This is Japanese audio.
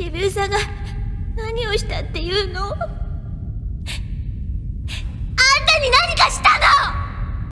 渋沢が何をしたっていうの？